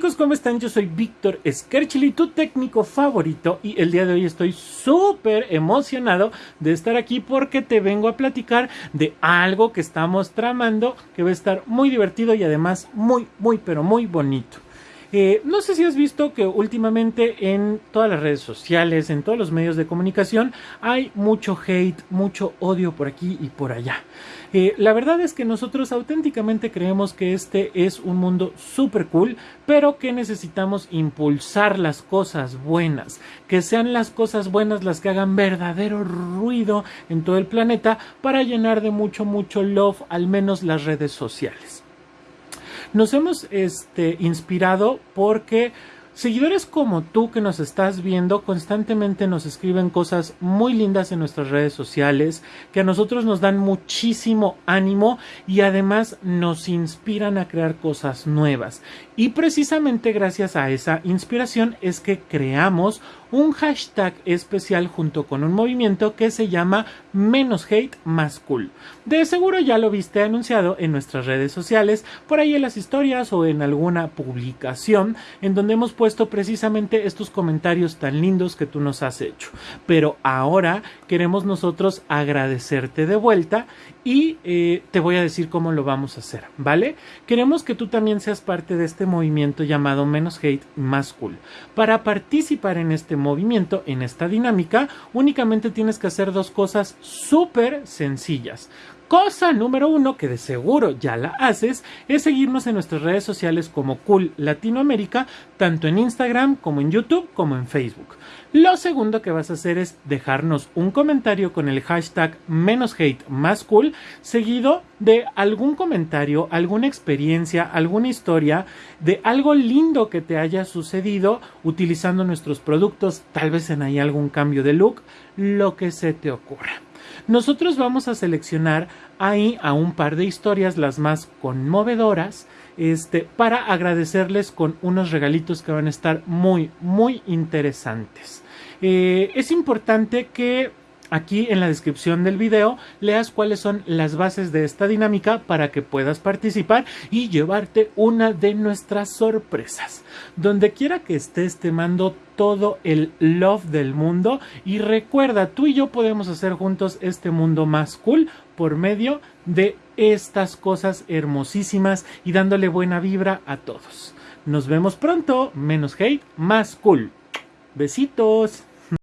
chicos, ¿cómo están? Yo soy Víctor Skerchili, tu técnico favorito y el día de hoy estoy súper emocionado de estar aquí porque te vengo a platicar de algo que estamos tramando que va a estar muy divertido y además muy, muy, pero muy bonito. Eh, no sé si has visto que últimamente en todas las redes sociales, en todos los medios de comunicación, hay mucho hate, mucho odio por aquí y por allá. Eh, la verdad es que nosotros auténticamente creemos que este es un mundo súper cool, pero que necesitamos impulsar las cosas buenas, que sean las cosas buenas las que hagan verdadero ruido en todo el planeta para llenar de mucho, mucho love al menos las redes sociales. Nos hemos este, inspirado porque seguidores como tú que nos estás viendo constantemente nos escriben cosas muy lindas en nuestras redes sociales que a nosotros nos dan muchísimo ánimo y además nos inspiran a crear cosas nuevas. Y precisamente gracias a esa inspiración es que creamos un hashtag especial junto con un movimiento que se llama menos hate más cool. De seguro ya lo viste anunciado en nuestras redes sociales, por ahí en las historias o en alguna publicación en donde hemos puesto precisamente estos comentarios tan lindos que tú nos has hecho. Pero ahora queremos nosotros agradecerte de vuelta y eh, te voy a decir cómo lo vamos a hacer, ¿vale? Queremos que tú también seas parte de este movimiento llamado menos hate más cool. Para participar en este movimiento, en esta dinámica, únicamente tienes que hacer dos cosas súper sencillas. Cosa número uno, que de seguro ya la haces, es seguirnos en nuestras redes sociales como Cool Latinoamérica, tanto en Instagram como en YouTube como en Facebook. Lo segundo que vas a hacer es dejarnos un comentario con el hashtag menos hate más cool, seguido de algún comentario, alguna experiencia, alguna historia, de algo lindo que te haya sucedido utilizando nuestros productos, tal vez en ahí algún cambio de look, lo que se te ocurra. Nosotros vamos a seleccionar ahí a un par de historias, las más conmovedoras, este, para agradecerles con unos regalitos que van a estar muy, muy interesantes. Eh, es importante que aquí en la descripción del video leas cuáles son las bases de esta dinámica para que puedas participar y llevarte una de nuestras sorpresas. Donde quiera que estés te mando todo el love del mundo y recuerda, tú y yo podemos hacer juntos este mundo más cool por medio de estas cosas hermosísimas y dándole buena vibra a todos. Nos vemos pronto, menos hate, más cool. Besitos.